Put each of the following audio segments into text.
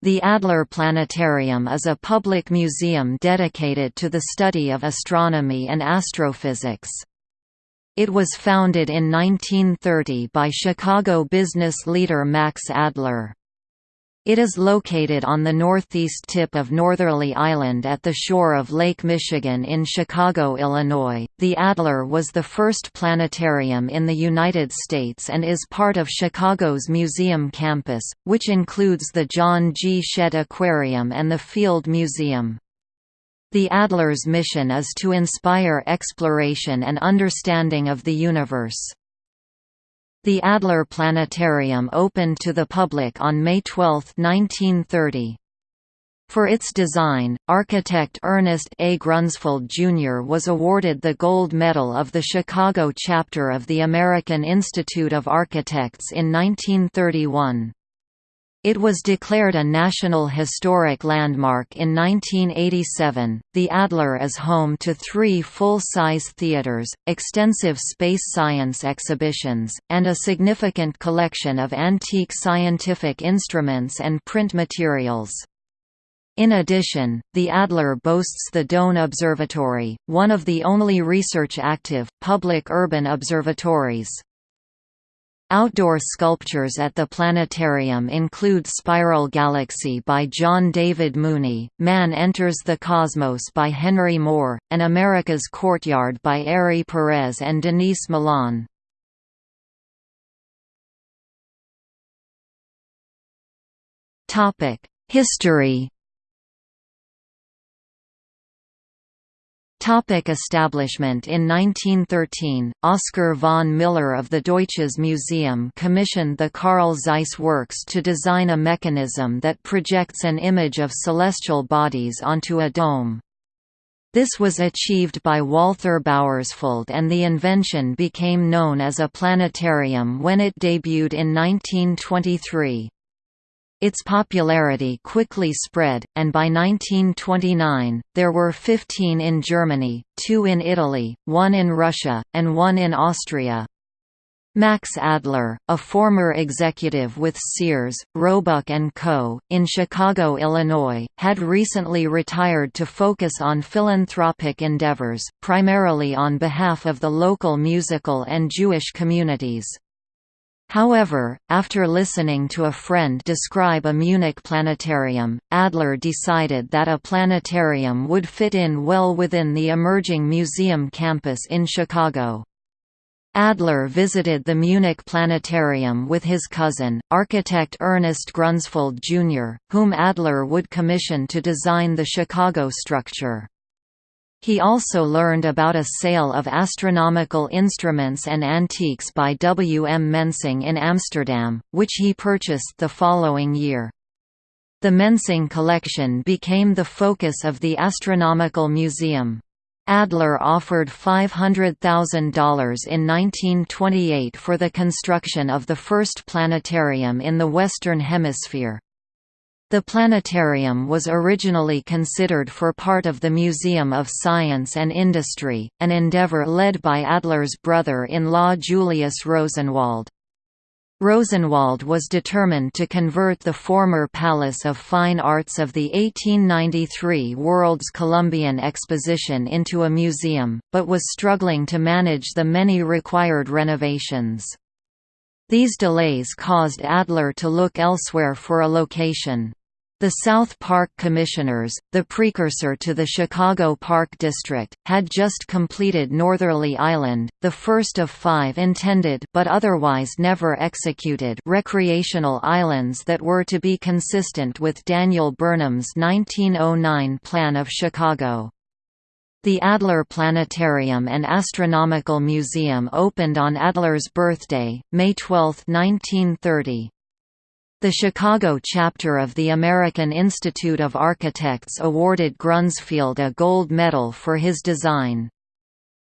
The Adler Planetarium is a public museum dedicated to the study of astronomy and astrophysics. It was founded in 1930 by Chicago business leader Max Adler. It is located on the northeast tip of Northerly Island at the shore of Lake Michigan in Chicago, Illinois. The Adler was the first planetarium in the United States and is part of Chicago's museum campus, which includes the John G. Shedd Aquarium and the Field Museum. The Adler's mission is to inspire exploration and understanding of the universe. The Adler Planetarium opened to the public on May 12, 1930. For its design, architect Ernest A. Grunsfeld, Jr. was awarded the Gold Medal of the Chicago chapter of the American Institute of Architects in 1931. It was declared a National Historic Landmark in 1987. The Adler is home to three full size theaters, extensive space science exhibitions, and a significant collection of antique scientific instruments and print materials. In addition, the Adler boasts the Doane Observatory, one of the only research-active, public urban observatories. Outdoor sculptures at the planetarium include Spiral Galaxy by John David Mooney, Man Enters the Cosmos by Henry Moore, and America's Courtyard by Ari Perez and Denise Milan. History Topic establishment In 1913, Oskar von Miller of the Deutsches Museum commissioned the Carl Zeiss Works to design a mechanism that projects an image of celestial bodies onto a dome. This was achieved by Walther Bauersfeld and the invention became known as a planetarium when it debuted in 1923. Its popularity quickly spread, and by 1929, there were 15 in Germany, two in Italy, one in Russia, and one in Austria. Max Adler, a former executive with Sears, Roebuck & Co., in Chicago, Illinois, had recently retired to focus on philanthropic endeavors, primarily on behalf of the local musical and Jewish communities. However, after listening to a friend describe a Munich planetarium, Adler decided that a planetarium would fit in well within the emerging museum campus in Chicago. Adler visited the Munich Planetarium with his cousin, architect Ernest Grunsfeld Jr., whom Adler would commission to design the Chicago structure. He also learned about a sale of astronomical instruments and antiques by W. M. Mensing in Amsterdam, which he purchased the following year. The Mensing collection became the focus of the Astronomical Museum. Adler offered $500,000 in 1928 for the construction of the first planetarium in the Western Hemisphere. The planetarium was originally considered for part of the Museum of Science and Industry, an endeavor led by Adler's brother-in-law Julius Rosenwald. Rosenwald was determined to convert the former Palace of Fine Arts of the 1893 World's Columbian Exposition into a museum, but was struggling to manage the many required renovations. These delays caused Adler to look elsewhere for a location. The South Park Commissioners, the precursor to the Chicago Park District, had just completed Northerly Island, the first of five intended but otherwise never executed recreational islands that were to be consistent with Daniel Burnham's 1909 plan of Chicago. The Adler Planetarium and Astronomical Museum opened on Adler's birthday, May 12, 1930. The Chicago chapter of the American Institute of Architects awarded Grunsfeld a gold medal for his design.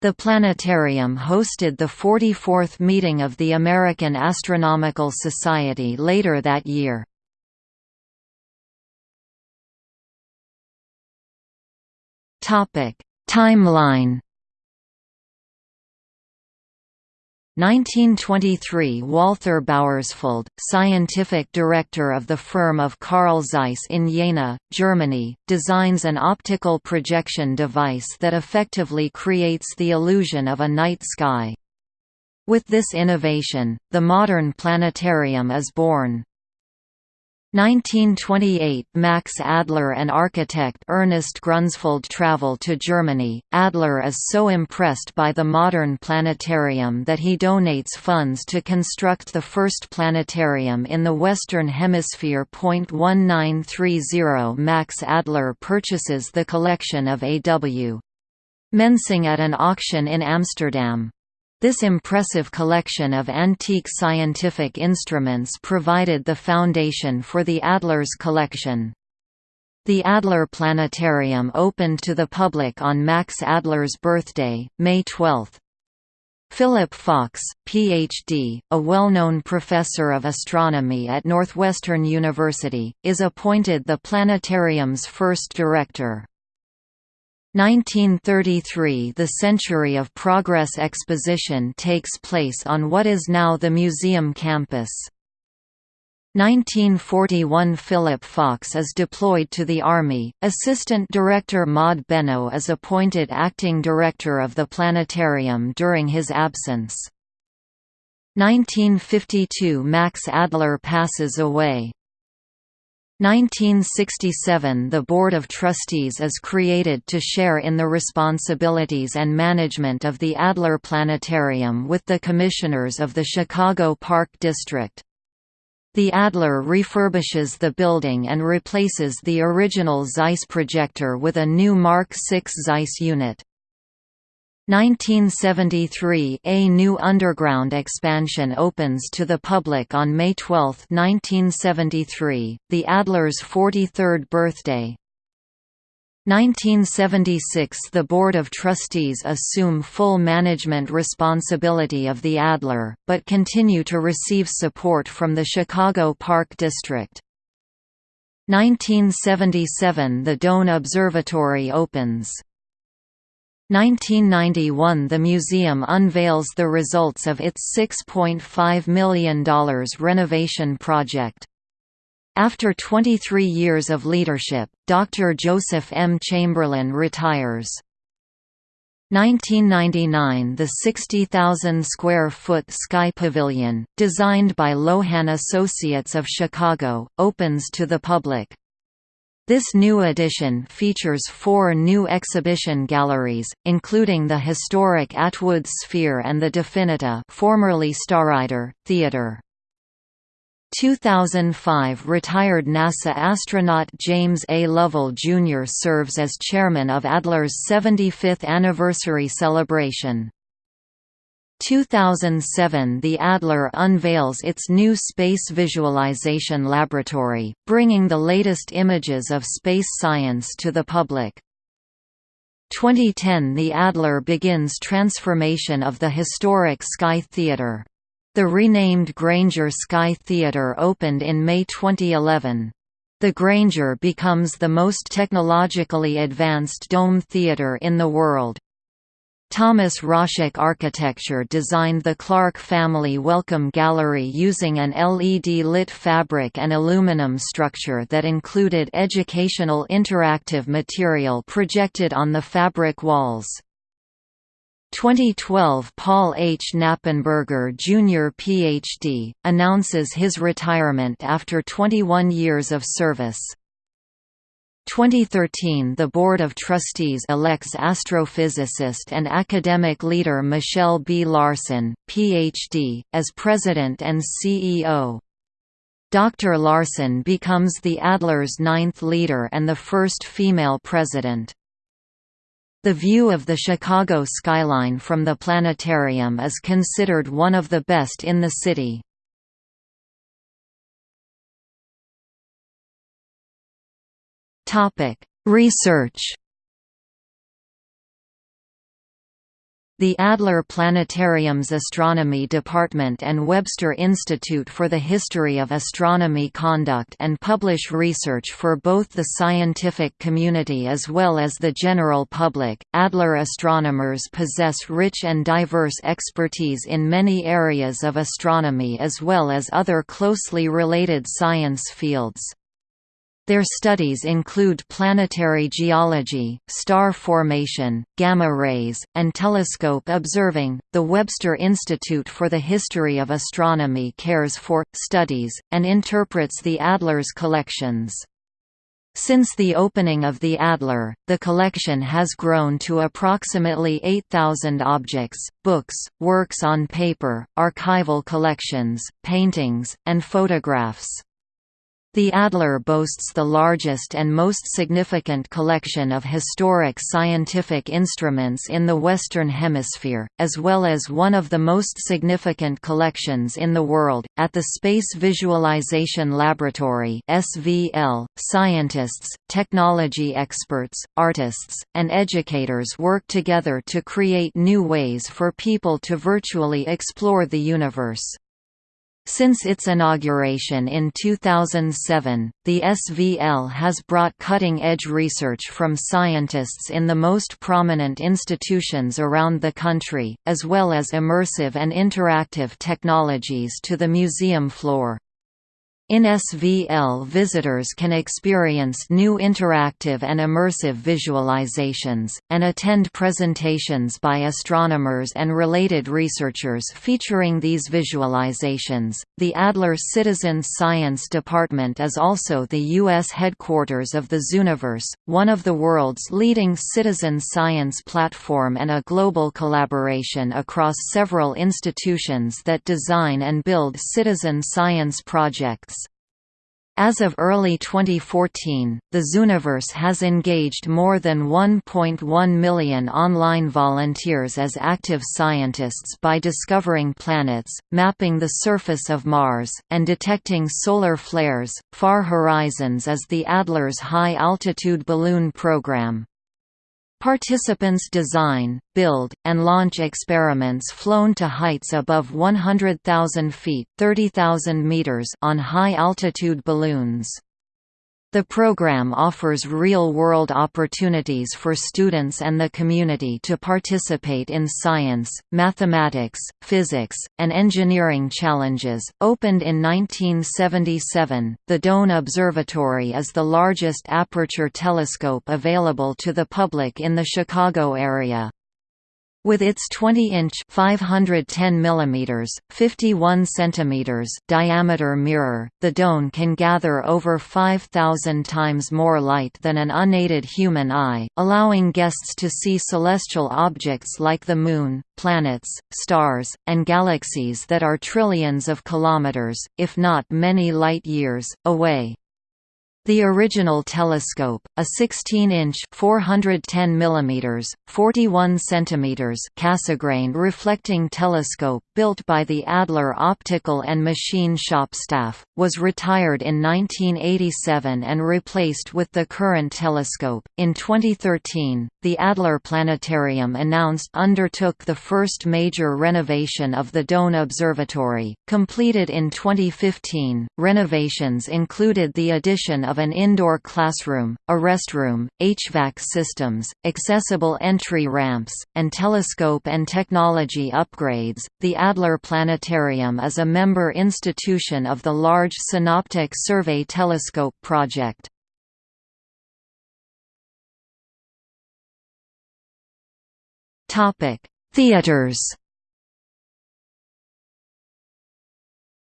The planetarium hosted the 44th meeting of the American Astronomical Society later that year. Timeline 1923 Walther Bauersfeld, scientific director of the firm of Carl Zeiss in Jena, Germany, designs an optical projection device that effectively creates the illusion of a night sky. With this innovation, the modern planetarium is born. 1928 – Max Adler and architect Ernest Grunsfeld travel to Germany. Adler is so impressed by the modern planetarium that he donates funds to construct the first planetarium in the Western Hemisphere. 1930 Max Adler purchases the collection of A.W. Mensing at an auction in Amsterdam. This impressive collection of antique scientific instruments provided the foundation for the Adler's collection. The Adler Planetarium opened to the public on Max Adler's birthday, May 12. Philip Fox, Ph.D., a well-known professor of astronomy at Northwestern University, is appointed the planetarium's first director. 1933 – The Century of Progress exposition takes place on what is now the museum campus. 1941 – Philip Fox is deployed to the Army, Assistant Director Maude Bennot is appointed Acting Director of the Planetarium during his absence. 1952 – Max Adler passes away. 1967 – The Board of Trustees is created to share in the responsibilities and management of the Adler Planetarium with the Commissioners of the Chicago Park District. The Adler refurbishes the building and replaces the original Zeiss projector with a new Mark VI Zeiss unit. 1973 – A new underground expansion opens to the public on May 12, 1973, the Adler's 43rd birthday. 1976 – The Board of Trustees assume full management responsibility of the Adler, but continue to receive support from the Chicago Park District. 1977 – The Doane Observatory opens 1991 The museum unveils the results of its $6.5 million renovation project. After 23 years of leadership, Dr. Joseph M. Chamberlain retires. 1999 The 60,000-square-foot Sky Pavilion, designed by Lohan Associates of Chicago, opens to the public. This new edition features four new exhibition galleries, including the historic Atwood Sphere and the Definiti formerly Starrider, Theatre. 2005 Retired NASA astronaut James A. Lovell Jr. serves as chairman of Adler's 75th anniversary celebration. 2007 The Adler unveils its new Space Visualization Laboratory, bringing the latest images of space science to the public. 2010 The Adler begins transformation of the historic Sky Theatre. The renamed Grainger Sky Theatre opened in May 2011. The Grainger becomes the most technologically advanced dome theatre in the world. Thomas Roszak Architecture designed the Clark Family Welcome Gallery using an LED-lit fabric and aluminum structure that included educational interactive material projected on the fabric walls. 2012 Paul H. Knappenberger Jr. Ph.D., announces his retirement after 21 years of service. 2013 The Board of Trustees elects astrophysicist and academic leader Michelle B. Larson, Ph.D., as president and CEO. Dr. Larson becomes the Adler's ninth leader and the first female president. The view of the Chicago skyline from the planetarium is considered one of the best in the city. Research. The Adler Planetarium's Astronomy Department and Webster Institute for the History of Astronomy conduct and publish research for both the scientific community as well as the general public. Adler astronomers possess rich and diverse expertise in many areas of astronomy as well as other closely related science fields. Their studies include planetary geology, star formation, gamma rays, and telescope observing. The Webster Institute for the History of Astronomy cares for, studies, and interprets the Adler's collections. Since the opening of the Adler, the collection has grown to approximately 8,000 objects, books, works on paper, archival collections, paintings, and photographs. The Adler boasts the largest and most significant collection of historic scientific instruments in the Western Hemisphere, as well as one of the most significant collections in the world. At the Space Visualization Laboratory (SVL), scientists, technology experts, artists, and educators work together to create new ways for people to virtually explore the universe. Since its inauguration in 2007, the SVL has brought cutting-edge research from scientists in the most prominent institutions around the country, as well as immersive and interactive technologies to the museum floor. In SVL visitors can experience new interactive and immersive visualizations, and attend presentations by astronomers and related researchers featuring these visualizations. The Adler Citizen Science Department is also the U.S. headquarters of the Zooniverse, one of the world's leading citizen science platform and a global collaboration across several institutions that design and build citizen science projects. As of early 2014, the Zooniverse has engaged more than 1.1 million online volunteers as active scientists by discovering planets, mapping the surface of Mars, and detecting solar flares. Far Horizons is the Adler's high-altitude balloon program. Participants design, build, and launch experiments flown to heights above 100,000 feet 30,000 meters on high-altitude balloons. The program offers real-world opportunities for students and the community to participate in science, mathematics, physics, and engineering challenges. Opened in 1977, the Doane Observatory is the largest aperture telescope available to the public in the Chicago area. With its 20-inch (510 mm, 51 cm) diameter mirror, the Doane can gather over 5,000 times more light than an unaided human eye, allowing guests to see celestial objects like the Moon, planets, stars, and galaxies that are trillions of kilometers, if not many light-years, away. The original telescope, a 16-inch (410 mm, 41 cm) Cassegrain reflecting telescope built by the Adler Optical and Machine Shop staff, was retired in 1987 and replaced with the current telescope. In 2013, the Adler Planetarium announced undertook the first major renovation of the Doane Observatory, completed in 2015. Renovations included the addition of an indoor classroom, a restroom, HVAC systems, accessible entry ramps, and telescope and technology upgrades. The Adler Planetarium is a member institution of the Large Synoptic Survey Telescope project. Theaters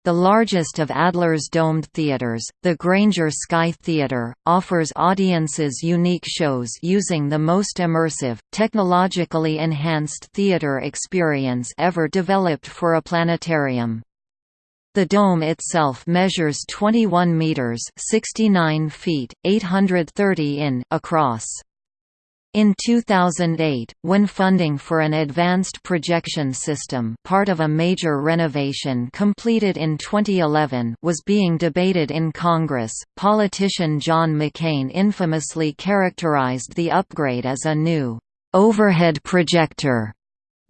The largest of Adler's domed theaters, the Grainger Sky Theater, offers audiences unique shows using the most immersive, technologically enhanced theater experience ever developed for a planetarium. The dome itself measures 21 meters (69 feet, 830 in) across. In 2008, when funding for an advanced projection system part of a major renovation completed in 2011 was being debated in Congress, politician John McCain infamously characterized the upgrade as a new, "...overhead projector."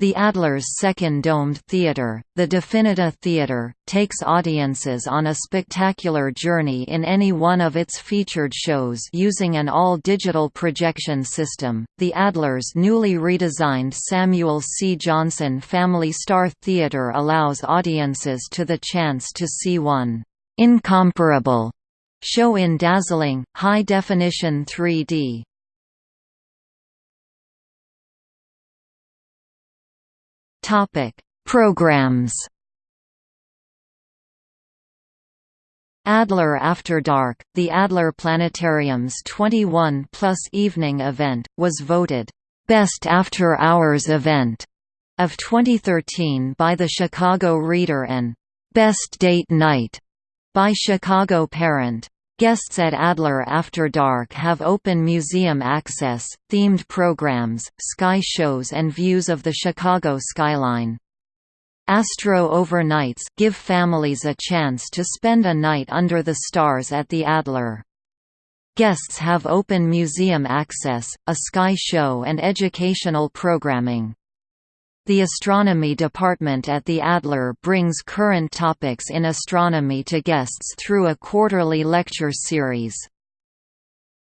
The Adler's second domed theater, the Definiti Theater, takes audiences on a spectacular journey in any one of its featured shows using an all-digital projection system. The Adler's newly redesigned Samuel C. Johnson Family Star Theater allows audiences to the chance to see one incomparable show in dazzling, high-definition 3D. Programs. Adler After Dark, the Adler Planetarium's 21 plus evening event, was voted Best After Hours Event of 2013 by the Chicago Reader and Best Date Night by Chicago Parent. Guests at Adler After Dark have open museum access, themed programs, sky shows and views of the Chicago skyline. Astro Overnights give families a chance to spend a night under the stars at the Adler. Guests have open museum access, a sky show and educational programming. The astronomy department at the Adler brings current topics in astronomy to guests through a quarterly lecture series.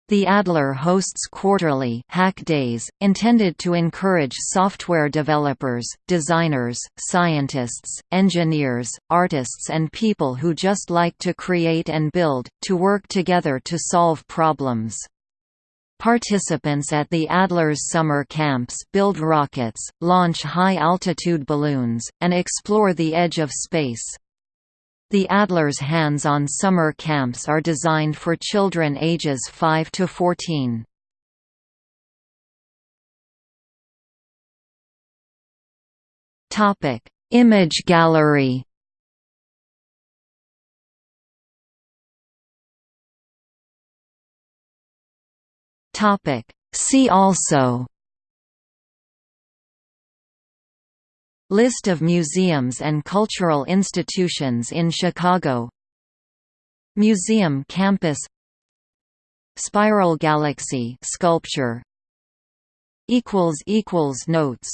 The Adler hosts quarterly Hack Days, intended to encourage software developers, designers, scientists, engineers, artists and people who just like to create and build, to work together to solve problems. Participants at the Adler's summer camps build rockets, launch high-altitude balloons, and explore the edge of space. The Adler's hands-on summer camps are designed for children ages 5 to 14. Image gallery Topic. See also List of museums and cultural institutions in Chicago Museum campus Spiral Galaxy sculpture equals equals notes